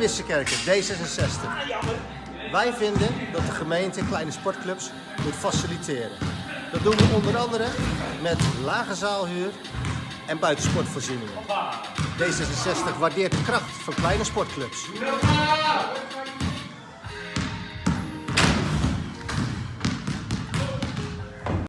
Wissekerken, D66. Wij vinden dat de gemeente kleine sportclubs moet faciliteren. Dat doen we onder andere met lage zaalhuur en buitensportvoorzieningen. D66 waardeert de kracht van kleine sportclubs.